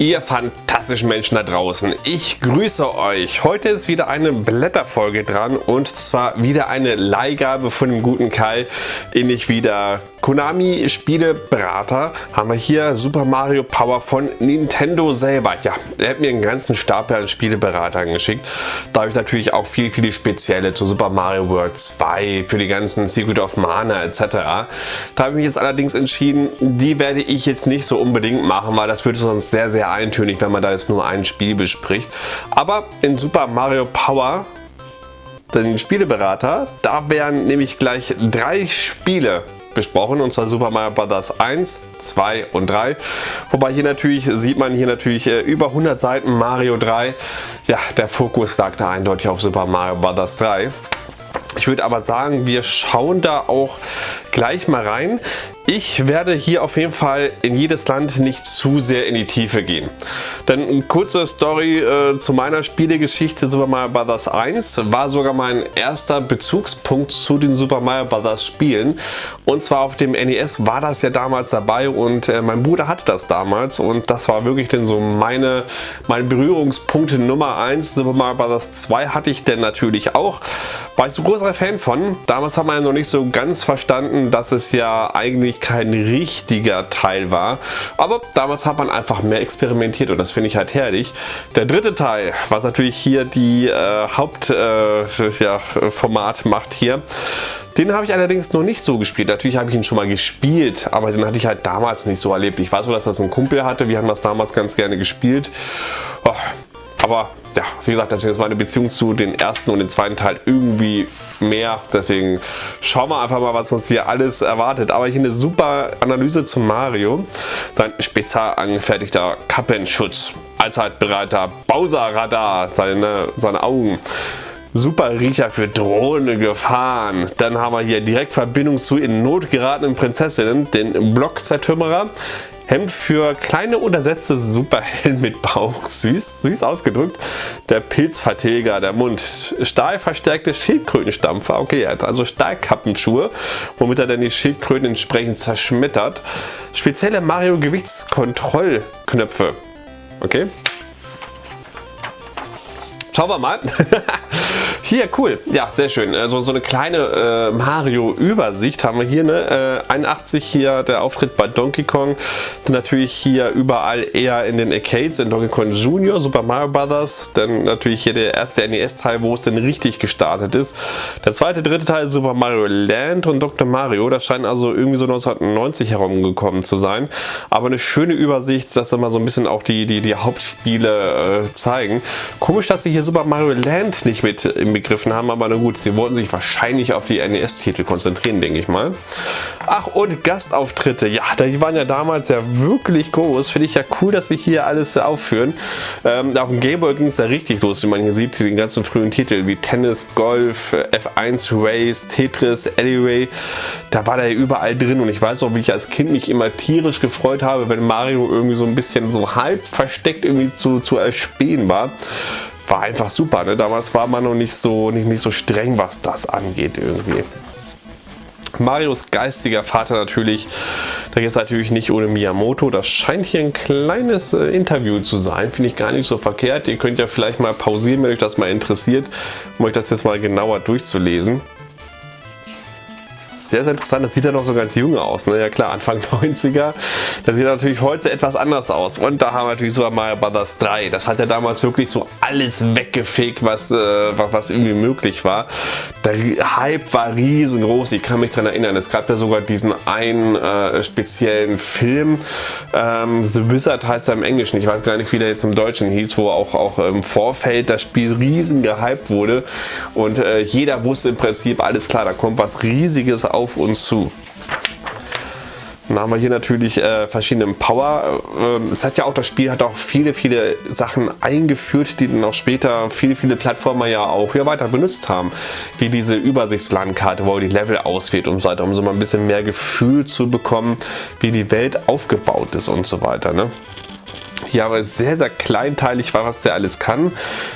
Ihr fantastischen Menschen da draußen, ich grüße euch. Heute ist wieder eine Blätterfolge dran und zwar wieder eine Leihgabe von dem guten Kai, ähnlich wieder Konami Spieleberater haben wir hier Super Mario Power von Nintendo selber. Ja, er hat mir einen ganzen Stapel an Spieleberatern geschickt. Da habe ich natürlich auch viele, viele spezielle zu Super Mario World 2, für die ganzen Secret of Mana etc. Da habe ich mich jetzt allerdings entschieden, die werde ich jetzt nicht so unbedingt machen, weil das würde sonst sehr, sehr eintönig, wenn man da jetzt nur ein Spiel bespricht. Aber in Super Mario Power den Spieleberater, da werden nämlich gleich drei Spiele besprochen und zwar Super Mario Bros. 1, 2 und 3. Wobei hier natürlich sieht man hier natürlich äh, über 100 Seiten Mario 3. Ja, der Fokus lag da eindeutig auf Super Mario Bros. 3. Ich würde aber sagen, wir schauen da auch gleich mal rein. Ich werde hier auf jeden Fall in jedes Land nicht zu sehr in die Tiefe gehen. Denn eine kurze Story äh, zu meiner Spielegeschichte Super Mario Bros. 1 war sogar mein erster Bezugspunkt zu den Super Mario Bros. Spielen. Und zwar auf dem NES war das ja damals dabei und äh, mein Bruder hatte das damals und das war wirklich denn so meine, meine Berührungspunkte Nummer 1. Super Mario Bros. 2 hatte ich denn natürlich auch. War ich so großer Fan von. Damals hat man ja noch nicht so ganz verstanden, dass es ja eigentlich kein richtiger Teil war. Aber damals hat man einfach mehr experimentiert und das finde ich halt herrlich. Der dritte Teil, was natürlich hier die äh, Hauptformat äh, ja, macht hier, den habe ich allerdings noch nicht so gespielt. Natürlich habe ich ihn schon mal gespielt, aber den hatte ich halt damals nicht so erlebt. Ich weiß nur, dass das ein Kumpel hatte. Wir haben das damals ganz gerne gespielt. Oh, aber ja, wie gesagt, deswegen ist meine Beziehung zu den ersten und den zweiten Teil irgendwie mehr. Deswegen schauen wir einfach mal, was uns hier alles erwartet. Aber hier eine super Analyse zu Mario. Sein spezial angefertigter Kappenschutz. Allzeitbereiter Bowser-Radar. Seine, seine Augen. Super Riecher für drohende Gefahren. Dann haben wir hier direkt Verbindung zu in Not geratenen Prinzessinnen, den Block-Zertrümmerer, Hemd für kleine untersetzte Superhelden mit Bauch, süß, süß ausgedrückt. Der Pilzvertilger, der Mund, stahlverstärkte Schildkrötenstampfer, okay, er hat also Stahlkappenschuhe, womit er dann die Schildkröten entsprechend zerschmettert. Spezielle Mario Gewichtskontrollknöpfe, okay. Schauen wir mal. Hier, cool. Ja, sehr schön. Also so eine kleine äh, Mario-Übersicht haben wir hier. Ne? Äh, 81 hier der Auftritt bei Donkey Kong. Dann natürlich hier überall eher in den Arcades, in Donkey Kong Jr., Super Mario Bros. Dann natürlich hier der erste NES-Teil, wo es denn richtig gestartet ist. Der zweite, dritte Teil Super Mario Land und Dr. Mario. Das scheint also irgendwie so 1990 herumgekommen zu sein. Aber eine schöne Übersicht, dass immer so ein bisschen auch die, die, die Hauptspiele äh, zeigen. Komisch, dass sie hier Super Mario Land nicht mit im begriffen haben, aber na gut, sie wollten sich wahrscheinlich auf die NES-Titel konzentrieren, denke ich mal. Ach, und Gastauftritte, ja, die waren ja damals ja wirklich groß, finde ich ja cool, dass sie hier alles aufführen. Ähm, auf dem Gameboy ging es ja richtig los, wie man hier sieht, den ganzen frühen Titel wie Tennis, Golf, F1 Race, Tetris, Alleyway, da war der ja überall drin und ich weiß auch, wie ich als Kind mich immer tierisch gefreut habe, wenn Mario irgendwie so ein bisschen so halb versteckt irgendwie zu, zu erspähen war war einfach super. Ne? Damals war man noch nicht so, nicht, nicht so streng, was das angeht irgendwie. Marios geistiger Vater natürlich, da ist natürlich nicht ohne Miyamoto. Das scheint hier ein kleines äh, Interview zu sein, finde ich gar nicht so verkehrt. Ihr könnt ja vielleicht mal pausieren, wenn euch das mal interessiert, um euch das jetzt mal genauer durchzulesen. Sehr, sehr interessant. Das sieht ja noch so ganz jung aus. Ne? Ja klar, Anfang 90er. Das sieht natürlich heute etwas anders aus. Und da haben wir natürlich sogar Mario Bros. 3. Das hat ja damals wirklich so alles weggefegt, was, äh, was, irgendwie möglich war. Der Hype war riesengroß. Ich kann mich daran erinnern. Es gab ja sogar diesen einen äh, speziellen Film. Ähm, The Wizard heißt er im Englischen. Ich weiß gar nicht, wie der jetzt im Deutschen hieß, wo auch, auch im Vorfeld das Spiel riesen gehypt wurde. Und äh, jeder wusste im Prinzip, alles klar, da kommt was riesiges einiges auf uns zu. Dann haben wir hier natürlich äh, verschiedene Power. Ähm, es hat ja auch das Spiel hat auch viele, viele Sachen eingeführt, die dann auch später viele, viele Plattformer ja auch hier weiter benutzt haben. Wie diese Übersichtslandkarte, wo die Level auswählt und so weiter, um so mal ein bisschen mehr Gefühl zu bekommen, wie die Welt aufgebaut ist und so weiter. Ne? Hier aber sehr, sehr kleinteilig war, was der alles kann.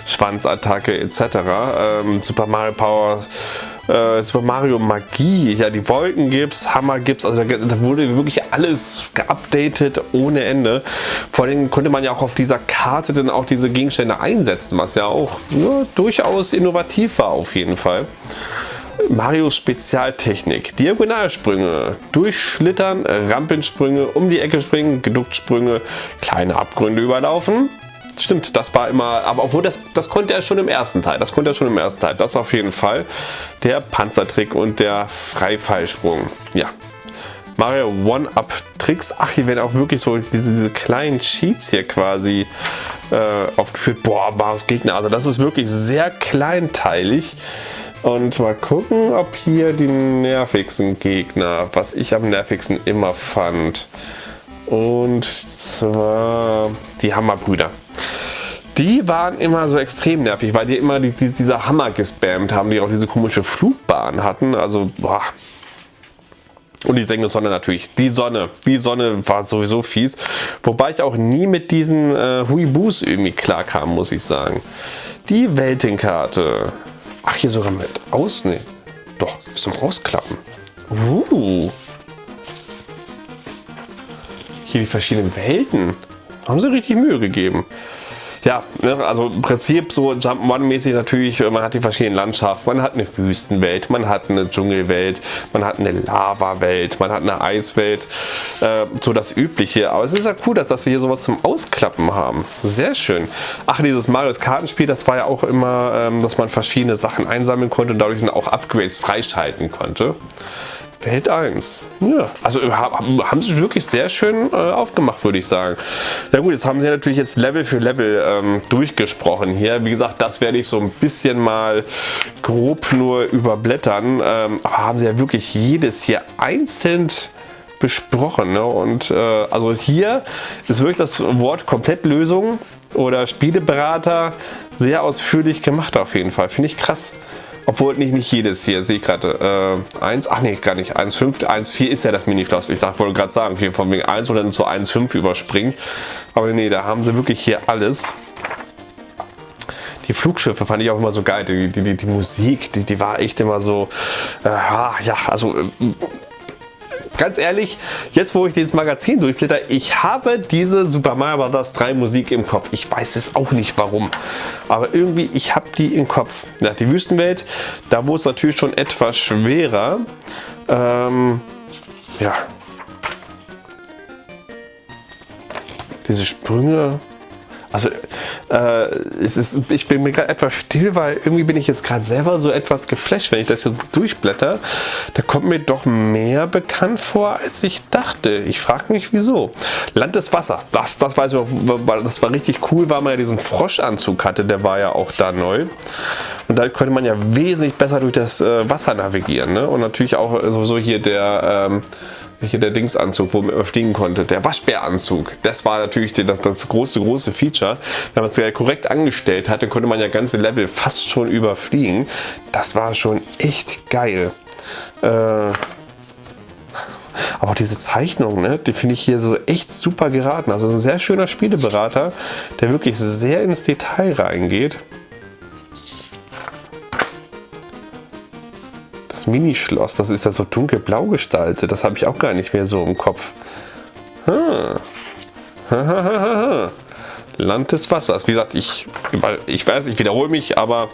Schwanzattacke etc. Ähm, Super Mario Power äh, Super Mario Magie, ja die Wolken gibt's, Hammer gibt's, also da, da, wurde wirklich alles geupdatet ohne Ende. Vor allem konnte man ja auch auf dieser Karte dann auch diese Gegenstände einsetzen, was ja auch ja, durchaus innovativ war auf jeden Fall. Marios Spezialtechnik. Diagonalsprünge, Durchschlittern, Rampensprünge, um die Ecke springen, Geduchtsprünge, kleine Abgründe überlaufen. Stimmt, das war immer, aber obwohl das, das konnte er schon im ersten Teil, das konnte er schon im ersten Teil, das auf jeden Fall. Der Panzertrick und der Freifallsprung, ja. Mario One-Up-Tricks, ach hier werden auch wirklich so diese, diese kleinen Cheats hier quasi äh, aufgeführt. Boah, Marios Gegner, also das ist wirklich sehr kleinteilig. Und mal gucken, ob hier die nervigsten Gegner, was ich am nervigsten immer fand. Und zwar die Hammerbrüder. Die waren immer so extrem nervig, weil die immer die, die, dieser Hammer gespammt haben, die auch diese komische Flugbahn hatten. Also, boah. Und die Sänge Sonne natürlich. Die Sonne. Die Sonne war sowieso fies. Wobei ich auch nie mit diesen äh, Huibus irgendwie klarkam, muss ich sagen. Die Weltenkarte. Ach, hier sogar mit aus? Nee. Doch, ist zum Rausklappen. Uh. Hier die verschiedenen Welten. Haben sie richtig Mühe gegeben. Ja, ne, also im Prinzip so Jump'n'Run-mäßig natürlich, man hat die verschiedenen Landschaften, man hat eine Wüstenwelt, man hat eine Dschungelwelt, man hat eine Lava-Welt, man hat eine Eiswelt, äh, so das Übliche. Aber es ist ja cool, dass, dass sie hier sowas zum Ausklappen haben. Sehr schön. Ach, dieses Marios Kartenspiel, das war ja auch immer, ähm, dass man verschiedene Sachen einsammeln konnte und dadurch dann auch Upgrades freischalten konnte. Welt 1. Ja, also haben sie wirklich sehr schön äh, aufgemacht, würde ich sagen. Ja gut, jetzt haben sie natürlich jetzt Level für Level ähm, durchgesprochen hier. Wie gesagt, das werde ich so ein bisschen mal grob nur überblättern. Ähm, aber haben sie ja wirklich jedes hier einzeln besprochen. Ne? Und äh, also hier ist wirklich das Wort Komplettlösung oder Spieleberater sehr ausführlich gemacht auf jeden Fall. Finde ich krass. Obwohl nicht, nicht jedes hier, sehe ich gerade. Äh, 1, ach nee, gar nicht. 1,5, 1,4 ist ja das Mini-Floss. Ich dachte, wollte gerade sagen, hier von wegen 1 oder zu 1,5 überspringen. Aber nee, da haben sie wirklich hier alles. Die Flugschiffe fand ich auch immer so geil. Die, die, die, die Musik, die, die war echt immer so, äh, ja, also äh, ganz ehrlich, jetzt wo ich dieses Magazin durchblätter, ich habe diese Super Mario Bros. 3 Musik im Kopf. Ich weiß es auch nicht warum, aber irgendwie, ich habe die im Kopf. Ja, die Wüstenwelt, da wurde es natürlich schon etwas schwerer. Ähm, ja. Diese Sprünge, also äh, es ist, ich bin mir gerade etwas still, weil irgendwie bin ich jetzt gerade selber so etwas geflasht, wenn ich das jetzt durchblätter. Da kommt mir doch mehr bekannt vor, als ich dachte. Ich frage mich, wieso. Land des Wassers, das, das weiß ich weil das war richtig cool, weil man ja diesen Froschanzug hatte, der war ja auch da neu. Und da konnte man ja wesentlich besser durch das äh, Wasser navigieren. Ne? Und natürlich auch sowieso hier der... Ähm, hier der Dingsanzug, wo man überfliegen konnte, der Waschbäranzug, das war natürlich das, das große, große Feature. Wenn man es korrekt angestellt hatte, konnte man ja ganze Level fast schon überfliegen. Das war schon echt geil. Äh, aber diese Zeichnung, ne, die finde ich hier so echt super geraten. Also ein sehr schöner Spieleberater, der wirklich sehr ins Detail reingeht. Minischloss, das ist ja so dunkelblau gestaltet. Das habe ich auch gar nicht mehr so im Kopf. Hm. Land des Wassers. Wie gesagt, ich, ich weiß, ich wiederhole mich, aber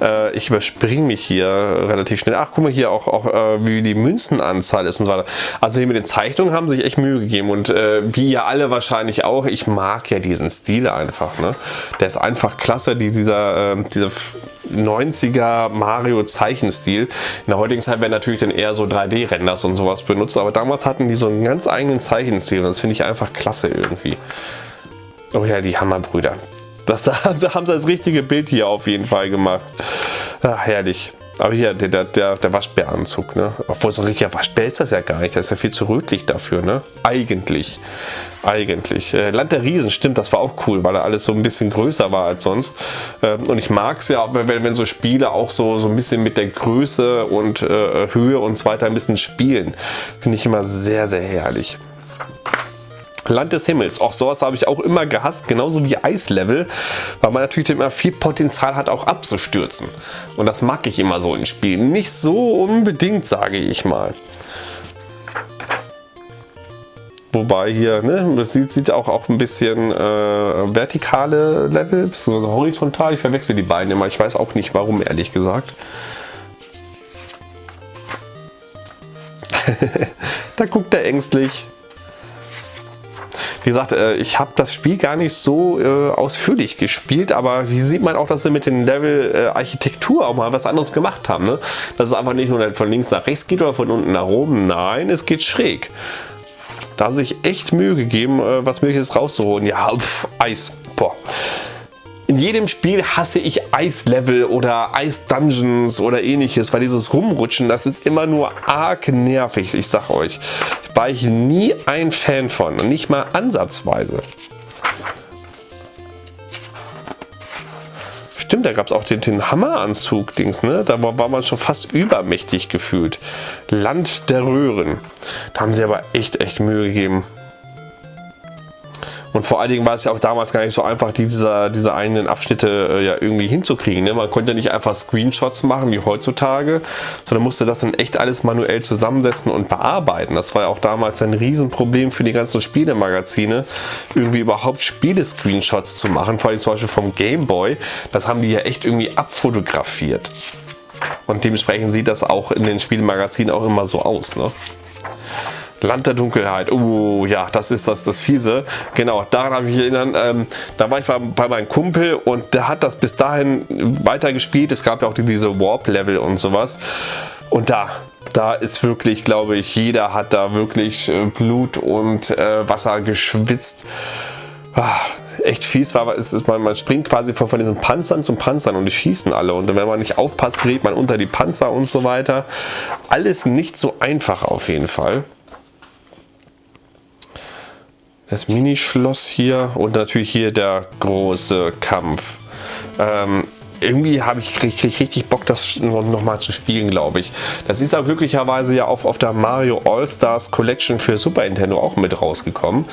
äh, ich überspringe mich hier relativ schnell. Ach, guck mal hier auch, auch äh, wie die Münzenanzahl ist und so weiter. Also hier mit den Zeichnungen haben sich echt Mühe gegeben und äh, wie ihr alle wahrscheinlich auch, ich mag ja diesen Stil einfach. Ne? Der ist einfach klasse, die, dieser, ähm, dieser 90er Mario Zeichenstil. In der heutigen Zeit werden natürlich dann eher so 3D-Renders und sowas benutzt, aber damals hatten die so einen ganz eigenen Zeichenstil und das finde ich einfach klasse irgendwie. Oh ja, die Hammerbrüder. Das, da haben sie das richtige Bild hier auf jeden Fall gemacht. Ach, herrlich. Aber hier, der, der, der Waschbäranzug, ne? Obwohl so ein richtiger Waschbär ist das ja gar nicht. Das ist ja viel zu rötlich dafür, ne? Eigentlich. Eigentlich. Äh, Land der Riesen, stimmt, das war auch cool, weil er alles so ein bisschen größer war als sonst. Ähm, und ich mag es ja, wenn, wenn so Spiele auch so, so ein bisschen mit der Größe und äh, Höhe und so weiter ein bisschen spielen. Finde ich immer sehr, sehr herrlich. Land des Himmels. Auch sowas habe ich auch immer gehasst, genauso wie Eislevel, weil man natürlich immer viel Potenzial hat, auch abzustürzen. Und das mag ich immer so in Spielen. Nicht so unbedingt, sage ich mal. Wobei hier, ne, das sieht, sieht auch, auch ein bisschen äh, vertikale Level, beziehungsweise horizontal. Ich verwechsel die beiden immer. Ich weiß auch nicht warum, ehrlich gesagt. da guckt er ängstlich. Wie gesagt, äh, ich habe das Spiel gar nicht so äh, ausführlich gespielt, aber hier sieht man auch, dass sie mit den Level äh, auch mal was anderes gemacht haben. Ne? Dass es einfach nicht nur von links nach rechts geht oder von unten nach oben. Nein, es geht schräg. Da sich echt Mühe gegeben, was Mögliches rauszuholen. Ja, pf, Eis. Boah. In jedem Spiel hasse ich Eislevel oder Eis-Dungeons oder ähnliches, weil dieses Rumrutschen, das ist immer nur arg nervig, ich sag euch. War ich nie ein Fan von nicht mal ansatzweise. Stimmt, da gab es auch den, den Hammeranzug-Dings, ne? Da war, war man schon fast übermächtig gefühlt. Land der Röhren. Da haben sie aber echt, echt Mühe gegeben. Und vor allen Dingen war es ja auch damals gar nicht so einfach, diese, diese eigenen Abschnitte äh, ja irgendwie hinzukriegen. Ne? Man konnte ja nicht einfach Screenshots machen wie heutzutage, sondern musste das dann echt alles manuell zusammensetzen und bearbeiten. Das war ja auch damals ein Riesenproblem für die ganzen Spielemagazine, irgendwie überhaupt Spiele-Screenshots zu machen. Vor allem zum Beispiel vom Gameboy. Das haben die ja echt irgendwie abfotografiert. Und dementsprechend sieht das auch in den Spielemagazinen auch immer so aus. Ne? Land der Dunkelheit. Oh ja, das ist das, das Fiese. Genau, daran habe ich mich erinnert. Ähm, da war ich bei, bei, meinem Kumpel und der hat das bis dahin weitergespielt. Es gab ja auch diese Warp-Level und sowas. Und da, da ist wirklich, glaube ich, jeder hat da wirklich äh, Blut und äh, Wasser geschwitzt. Ah, echt fies war, ist, ist man, man springt quasi von, von diesen Panzern zum Panzern und die schießen alle und wenn man nicht aufpasst, gerät man unter die Panzer und so weiter. Alles nicht so einfach auf jeden Fall das Minischloss hier und natürlich hier der große Kampf. Ähm, irgendwie habe ich krieg richtig Bock, das noch mal zu spielen, glaube ich. Das ist auch glücklicherweise ja auf, auf der Mario All-Stars Collection für Super Nintendo auch mit rausgekommen.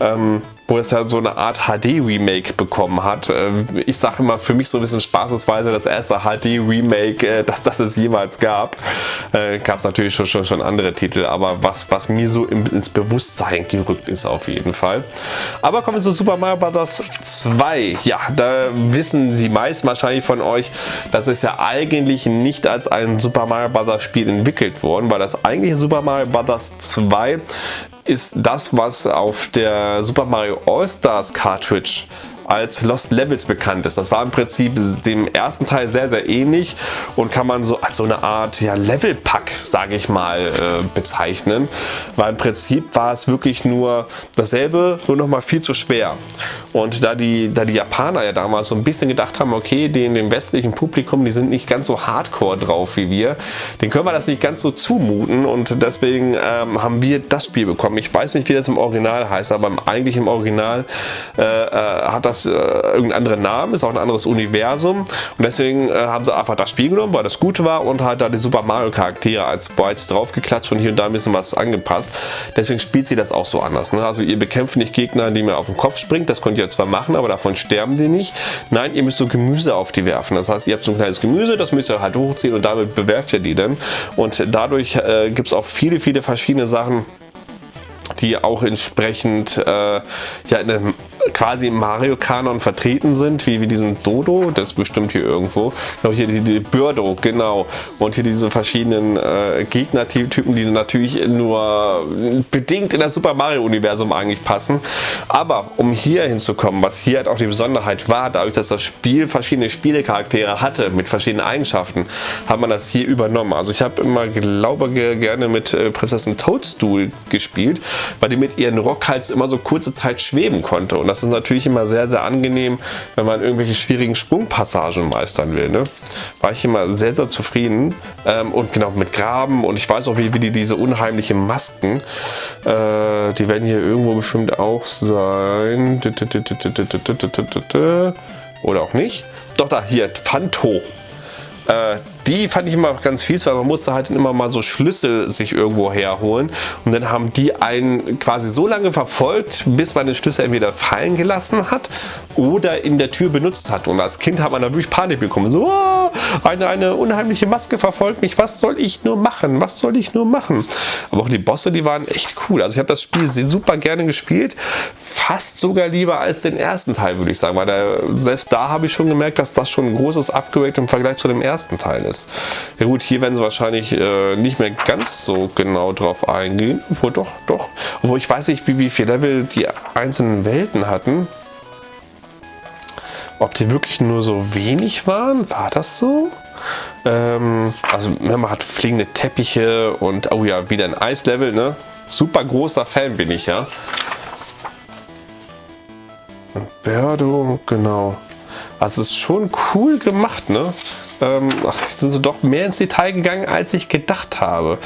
Ähm, wo es ja so eine Art HD-Remake bekommen hat. Ähm, ich sage immer für mich so ein bisschen spaßesweise das erste HD-Remake, äh, das, das es jemals gab. Äh, gab es natürlich schon, schon, schon andere Titel, aber was, was mir so ins Bewusstsein gerückt ist auf jeden Fall. Aber kommen wir zu Super Mario Bros. 2. Ja, da wissen die meisten wahrscheinlich von euch, dass es ja eigentlich nicht als ein Super Mario Bros. Spiel entwickelt worden, weil das eigentliche Super Mario Bros. 2 ist das, was auf der Super Mario All-Stars Cartridge als Lost Levels bekannt ist. Das war im Prinzip dem ersten Teil sehr, sehr ähnlich und kann man so als so eine Art ja, Level-Pack, sage ich mal, äh, bezeichnen. Weil im Prinzip war es wirklich nur dasselbe, nur noch mal viel zu schwer. Und da die, da die Japaner ja damals so ein bisschen gedacht haben, okay, den, dem westlichen Publikum, die sind nicht ganz so hardcore drauf wie wir, den können wir das nicht ganz so zumuten und deswegen ähm, haben wir das Spiel bekommen. Ich weiß nicht, wie das im Original heißt, aber eigentlich im Original äh, äh, hat das äh, irgendeinen anderen Namen, ist auch ein anderes Universum und deswegen äh, haben sie einfach das Spiel genommen, weil das gut war und halt da die Super Mario Charaktere als Bytes draufgeklatscht und hier und da ein bisschen was angepasst. Deswegen spielt sie das auch so anders. Ne? Also ihr bekämpft nicht Gegner, die mir auf den Kopf springt, das könnt ihr zwar machen, aber davon sterben die nicht. Nein, ihr müsst so Gemüse auf die werfen. Das heißt, ihr habt so ein kleines Gemüse, das müsst ihr halt hochziehen und damit bewerft ihr die dann. Und dadurch äh, gibt es auch viele, viele verschiedene Sachen, die auch entsprechend äh, ja, in einem quasi im Mario-Kanon vertreten sind, wie, wie diesen Dodo, das ist bestimmt hier irgendwo. Genau, hier die, die Birdo, genau. Und hier diese verschiedenen äh, Gegnertypen, die natürlich nur bedingt in das Super Mario-Universum eigentlich passen. Aber um hier hinzukommen, was hier halt auch die Besonderheit war, dadurch, dass das Spiel verschiedene Spielecharaktere hatte mit verschiedenen Eigenschaften, hat man das hier übernommen. Also ich habe immer, glaube gerne mit äh, Prinzessin Toadstool gespielt, weil die mit ihren Rockhals immer so kurze Zeit schweben konnte. Und das das ist natürlich immer sehr, sehr angenehm, wenn man irgendwelche schwierigen Sprungpassagen meistern will. Ne? War ich immer sehr, sehr zufrieden. Ähm, und genau mit Graben und ich weiß auch, wie, wie die diese unheimlichen Masken, äh, die werden hier irgendwo bestimmt auch sein. Oder auch nicht. Doch da, hier, Phanto. Äh, die fand ich immer ganz fies, weil man musste halt immer mal so Schlüssel sich irgendwo herholen und dann haben die einen quasi so lange verfolgt, bis man den Schlüssel entweder fallen gelassen hat oder in der Tür benutzt hat. Und als Kind hat man da wirklich Panik bekommen. So, oh, eine, eine unheimliche Maske verfolgt mich, was soll ich nur machen? Was soll ich nur machen? Aber auch die Bosse, die waren echt cool. Also ich habe das Spiel super gerne gespielt, fast sogar lieber als den ersten Teil, würde ich sagen, weil der, selbst da habe ich schon gemerkt, dass das schon ein großes Upgrade im Vergleich zu dem ersten Teil ist. Ja gut, hier werden sie wahrscheinlich äh, nicht mehr ganz so genau drauf eingehen. Obwohl doch, doch. Obwohl ich weiß nicht, wie, wie viel Level die einzelnen Welten hatten. Ob die wirklich nur so wenig waren? War das so? Ähm, also man hat fliegende Teppiche und oh ja, wieder ein Eislevel, ne? Super großer Fan bin ich ja. Berdo, genau. Also es ist schon cool gemacht, ne? Ähm, ach, sind sie doch mehr ins Detail gegangen, als ich gedacht habe.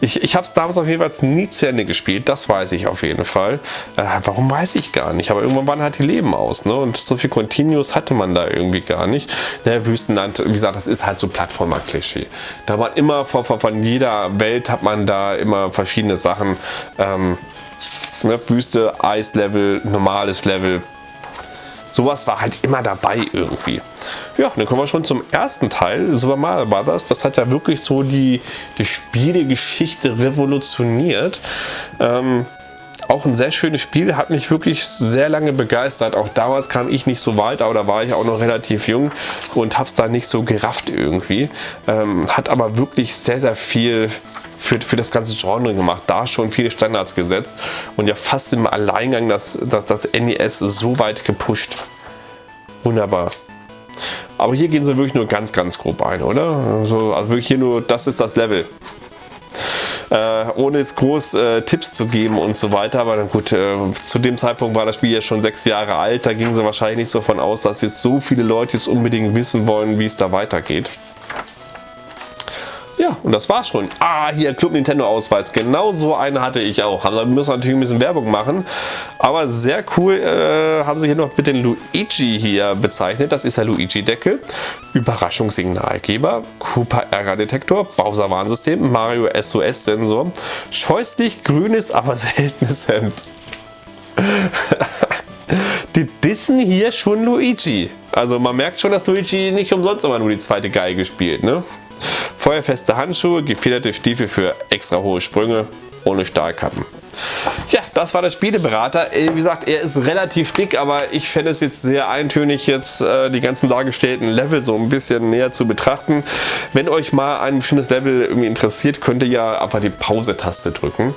Ich, ich habe es damals auf jeden Fall nie zu Ende gespielt, das weiß ich auf jeden Fall. Äh, warum weiß ich gar nicht, aber irgendwann waren halt die Leben aus ne? und so viel Continuous hatte man da irgendwie gar nicht. Der Wüstenland, wie gesagt, das ist halt so Plattformer-Klischee. Da war immer von, von, von, jeder Welt hat man da immer verschiedene Sachen. Ähm, ne? Wüste, Eislevel, normales Level, sowas war halt immer dabei irgendwie. Ja, dann kommen wir schon zum ersten Teil, Super Mario Bros. Das hat ja wirklich so die, die Spielegeschichte revolutioniert. Ähm, auch ein sehr schönes Spiel, hat mich wirklich sehr lange begeistert. Auch damals kam ich nicht so weit, aber da war ich auch noch relativ jung und habe es da nicht so gerafft irgendwie. Ähm, hat aber wirklich sehr, sehr viel für, für das ganze Genre gemacht, da schon viele Standards gesetzt und ja fast im Alleingang das, das, das NES so weit gepusht. Wunderbar. Aber hier gehen sie wirklich nur ganz, ganz grob ein, oder? Also, also wirklich hier nur, das ist das Level. Äh, ohne jetzt groß äh, Tipps zu geben und so weiter. Aber dann gut, äh, zu dem Zeitpunkt war das Spiel ja schon sechs Jahre alt. Da gingen sie wahrscheinlich nicht so von aus, dass jetzt so viele Leute jetzt unbedingt wissen wollen, wie es da weitergeht. Ja, und das war's schon. Ah, hier Club Nintendo Ausweis. Genau so einen hatte ich auch. Also, wir müssen natürlich ein bisschen Werbung machen. Aber sehr cool äh, haben sie hier noch mit den Luigi hier bezeichnet. Das ist der Luigi-Deckel. Überraschungssignalgeber, Cooper Ärgerdetektor, Bowser Warnsystem, Mario SOS Sensor, scheußlich grünes, aber seltenes Hemd. die dissen hier schon Luigi. Also man merkt schon, dass Luigi nicht umsonst immer nur die zweite Geige spielt. Ne? Feuerfeste Handschuhe, gefederte Stiefel für extra hohe Sprünge ohne Stahlkappen. Ja, das war der Spieleberater. Äh, wie gesagt, er ist relativ dick, aber ich fände es jetzt sehr eintönig, jetzt äh, die ganzen dargestellten Level so ein bisschen näher zu betrachten. Wenn euch mal ein bestimmtes Level irgendwie interessiert, könnt ihr ja einfach die Pause-Taste drücken.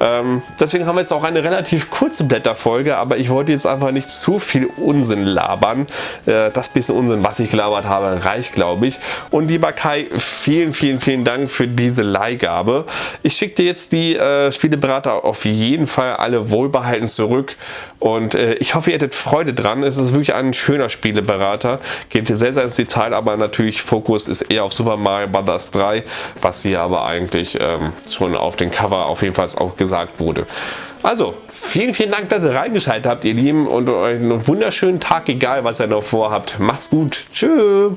Ähm, deswegen haben wir jetzt auch eine relativ kurze Blätterfolge, aber ich wollte jetzt einfach nicht zu viel Unsinn labern. Äh, das bisschen Unsinn, was ich gelabert habe, reicht, glaube ich. Und lieber Kai, vielen, vielen, vielen Dank für diese Leihgabe. Ich schicke dir jetzt die äh, Spieleberater auf jeden Fall alle wohlbehalten zurück und äh, ich hoffe, ihr hättet Freude dran. Es ist wirklich ein schöner Spieleberater, geht sehr, sehr ins Detail, aber natürlich Fokus ist eher auf Super Mario Bros. 3, was hier aber eigentlich ähm, schon auf den Cover auf jeden Fall auch gesagt wurde. Also, vielen, vielen Dank, dass ihr reingeschaltet habt, ihr Lieben, und euch einen wunderschönen Tag, egal was ihr noch vorhabt. Macht's gut. Tschüss.